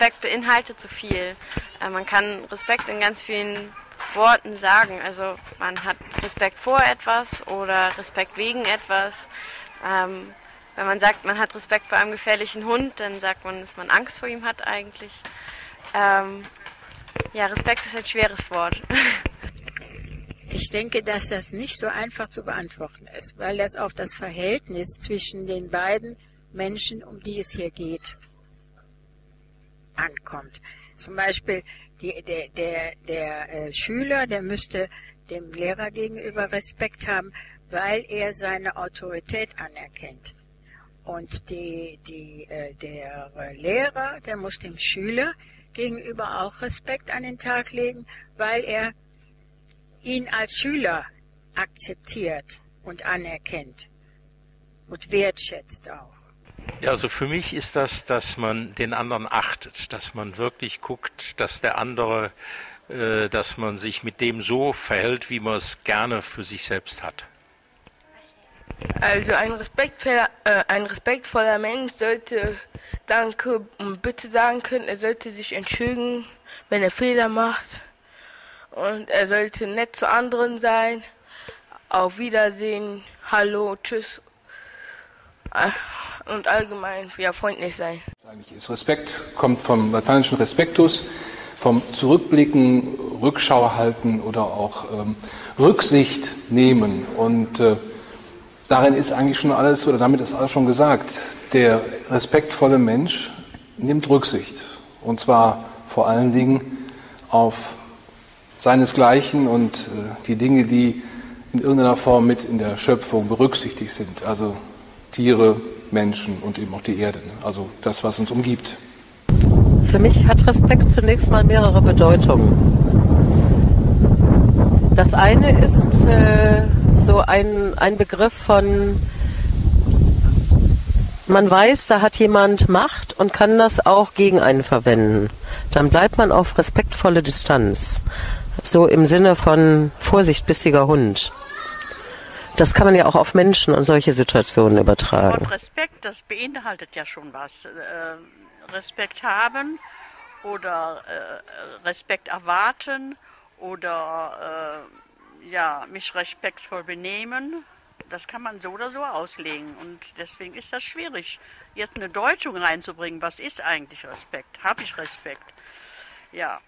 Respekt beinhaltet so viel. Äh, man kann Respekt in ganz vielen Worten sagen. Also man hat Respekt vor etwas oder Respekt wegen etwas. Ähm, wenn man sagt, man hat Respekt vor einem gefährlichen Hund, dann sagt man, dass man Angst vor ihm hat eigentlich. Ähm, ja, Respekt ist ein schweres Wort. Ich denke, dass das nicht so einfach zu beantworten ist, weil das auf das Verhältnis zwischen den beiden Menschen, um die es hier geht, ankommt. Zum Beispiel die, der, der, der äh, Schüler, der müsste dem Lehrer gegenüber Respekt haben, weil er seine Autorität anerkennt. Und die, die, äh, der Lehrer, der muss dem Schüler gegenüber auch Respekt an den Tag legen, weil er ihn als Schüler akzeptiert und anerkennt und wertschätzt auch. Ja, also für mich ist das, dass man den anderen achtet, dass man wirklich guckt, dass der andere, äh, dass man sich mit dem so verhält, wie man es gerne für sich selbst hat. Also ein respektvoller, äh, ein respektvoller Mensch sollte Danke und Bitte sagen können. Er sollte sich entschuldigen, wenn er Fehler macht. Und er sollte nett zu anderen sein. Auf Wiedersehen, Hallo, Tschüss. Und allgemein ja, freundlich sein. Ist Respekt, kommt vom lateinischen Respektus, vom Zurückblicken, Rückschau halten oder auch ähm, Rücksicht nehmen. Und äh, darin ist eigentlich schon alles, oder damit ist alles schon gesagt. Der respektvolle Mensch nimmt Rücksicht. Und zwar vor allen Dingen auf seinesgleichen und äh, die Dinge, die in irgendeiner Form mit in der Schöpfung berücksichtigt sind. Also Tiere, Menschen und eben auch die Erde. Ne? Also das, was uns umgibt. Für mich hat Respekt zunächst mal mehrere Bedeutungen. Das eine ist äh, so ein, ein Begriff von, man weiß, da hat jemand Macht und kann das auch gegen einen verwenden. Dann bleibt man auf respektvolle Distanz. So im Sinne von Vorsicht, bissiger Hund. Das kann man ja auch auf Menschen und solche Situationen übertragen. Das Wort Respekt, das beinhaltet ja schon was. Äh, Respekt haben oder äh, Respekt erwarten oder äh, ja, mich respektvoll benehmen. Das kann man so oder so auslegen. Und deswegen ist das schwierig, jetzt eine Deutung reinzubringen. Was ist eigentlich Respekt? Habe ich Respekt? Ja,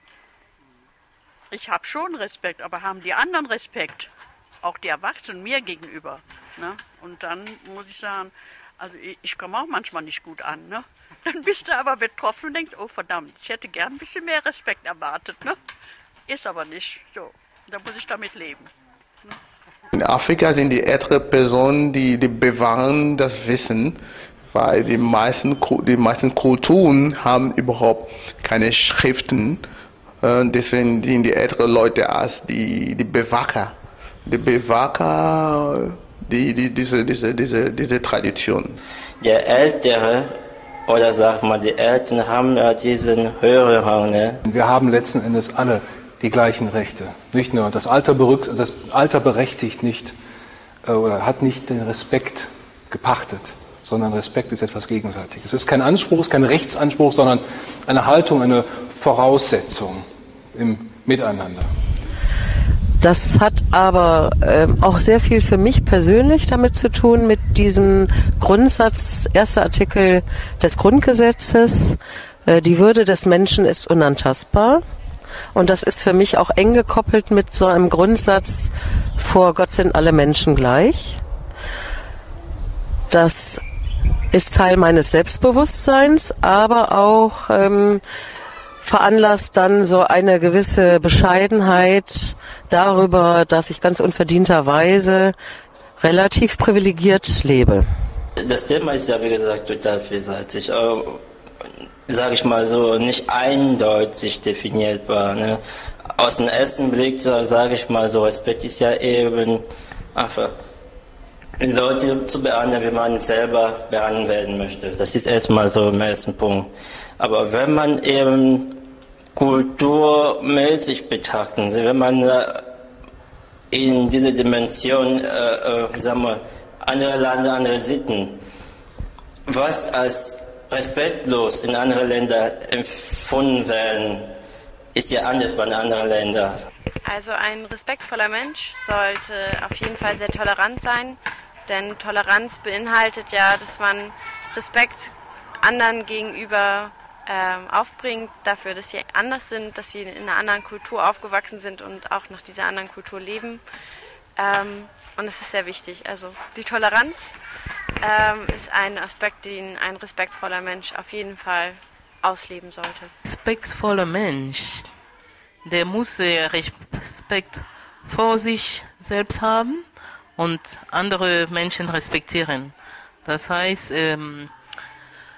ich habe schon Respekt, aber haben die anderen Respekt? Auch die Erwachsenen mir gegenüber. Ne? Und dann muss ich sagen, also ich, ich komme auch manchmal nicht gut an. Ne? Dann bist du aber betroffen und denkst, oh verdammt, ich hätte gern ein bisschen mehr Respekt erwartet. Ne? Ist aber nicht so. Da muss ich damit leben. Ne? In Afrika sind die älteren Personen, die, die bewahren das Wissen, weil die meisten, die meisten Kulturen haben überhaupt keine Schriften und deswegen dienen die älteren Leute als die, die Bewacher. Die Bewacher, die, die, diese, diese, diese, diese Tradition. Der Ältere oder sag mal, die Eltern haben ja diesen höheren Rang. Ne? Wir haben letzten Endes alle die gleichen Rechte. Nicht nur das Alter, berückt, das Alter berechtigt nicht äh, oder hat nicht den Respekt gepachtet, sondern Respekt ist etwas Gegenseitiges. Es ist kein Anspruch, es ist kein Rechtsanspruch, sondern eine Haltung, eine Voraussetzung im Miteinander. Das hat aber äh, auch sehr viel für mich persönlich damit zu tun, mit diesem Grundsatz, erster Artikel des Grundgesetzes, äh, die Würde des Menschen ist unantastbar. Und das ist für mich auch eng gekoppelt mit so einem Grundsatz, vor Gott sind alle Menschen gleich. Das ist Teil meines Selbstbewusstseins, aber auch ähm, veranlasst dann so eine gewisse Bescheidenheit darüber, dass ich ganz unverdienterweise relativ privilegiert lebe. Das Thema ist ja, wie gesagt, total vielseitig. Sage ich mal so, nicht eindeutig definierbar. Ne? Aus dem ersten Blick, sage ich mal so, Respekt ist ja eben einfach Leute zu behandeln, wie man selber behandelt werden möchte. Das ist erstmal so im ersten Punkt. Aber wenn man eben kulturmäßig betrachten, wenn man in diese Dimension, äh, äh, sagen wir, andere Länder, andere Sitten, was als respektlos in anderen Ländern empfunden werden, ist ja anders bei anderen Ländern. Also ein respektvoller Mensch sollte auf jeden Fall sehr tolerant sein, denn Toleranz beinhaltet ja, dass man Respekt anderen gegenüber ähm, aufbringt, dafür, dass sie anders sind, dass sie in einer anderen Kultur aufgewachsen sind und auch nach dieser anderen Kultur leben. Ähm, und es ist sehr wichtig. Also die Toleranz ähm, ist ein Aspekt, den ein respektvoller Mensch auf jeden Fall ausleben sollte. Respektvoller Mensch, der muss Respekt vor sich selbst haben und andere Menschen respektieren. Das heißt, ähm,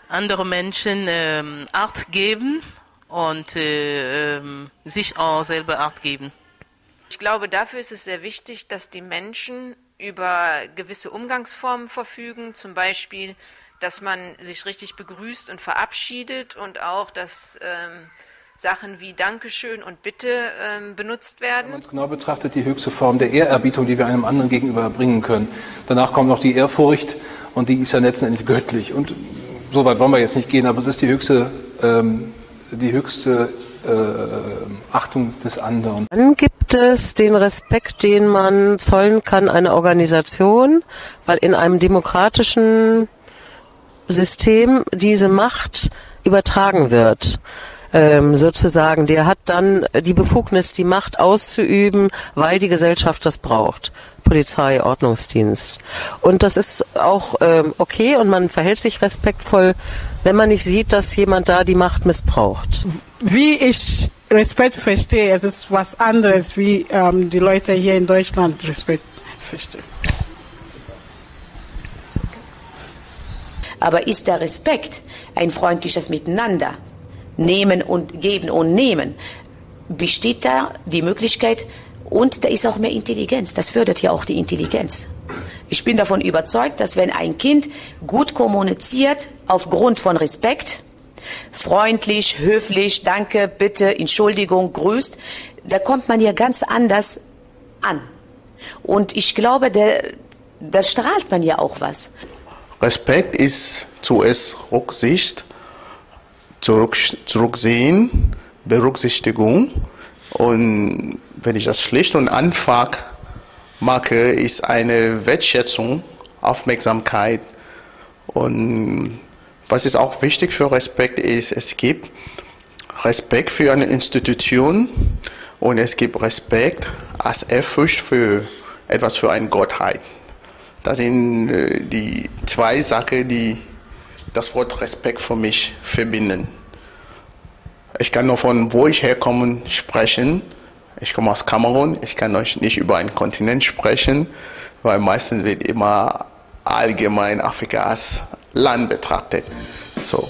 andere Menschen ähm, Art geben und äh, ähm, sich auch selber Art geben. Ich glaube, dafür ist es sehr wichtig, dass die Menschen über gewisse Umgangsformen verfügen, zum Beispiel, dass man sich richtig begrüßt und verabschiedet und auch, dass ähm, Sachen wie Dankeschön und Bitte ähm, benutzt werden. Wenn man es genau betrachtet, die höchste Form der Ehrerbietung, die wir einem anderen gegenüber bringen können. Danach kommt noch die Ehrfurcht und die ist ja letztendlich göttlich. Und so weit wollen wir jetzt nicht gehen, aber es ist die höchste, ähm, die höchste äh, Achtung des anderen. Dann gibt es den Respekt, den man zollen kann einer Organisation, weil in einem demokratischen System diese Macht übertragen wird ähm, sozusagen, der hat dann die Befugnis, die Macht auszuüben, weil die Gesellschaft das braucht. Polizei, Ordnungsdienst. Und das ist auch ähm, okay und man verhält sich respektvoll, wenn man nicht sieht, dass jemand da die Macht missbraucht. Wie ich Respekt verstehe, es ist was anderes, wie ähm, die Leute hier in Deutschland Respekt verstehen. Aber ist der Respekt ein freundliches Miteinander? Nehmen und geben und nehmen, besteht da die Möglichkeit und da ist auch mehr Intelligenz. Das fördert ja auch die Intelligenz. Ich bin davon überzeugt, dass wenn ein Kind gut kommuniziert aufgrund von Respekt, freundlich, höflich, danke, bitte, Entschuldigung, grüßt, da kommt man ja ganz anders an. Und ich glaube, das strahlt man ja auch was. Respekt ist zuerst Rücksicht zurück, zurücksehen, Berücksichtigung. Und wenn ich das schlicht und einfach mache, ist eine Wertschätzung, Aufmerksamkeit. Und was ist auch wichtig für Respekt ist, es gibt Respekt für eine Institution und es gibt Respekt als Ehrfurcht für etwas für eine Gottheit. Das sind äh, die zwei Sachen, die das Wort Respekt für mich verbinden. Ich kann nur von wo ich herkomme sprechen. Ich komme aus Kamerun. Ich kann euch nicht über einen Kontinent sprechen, weil meistens wird immer allgemein Afrika als Land betrachtet. So.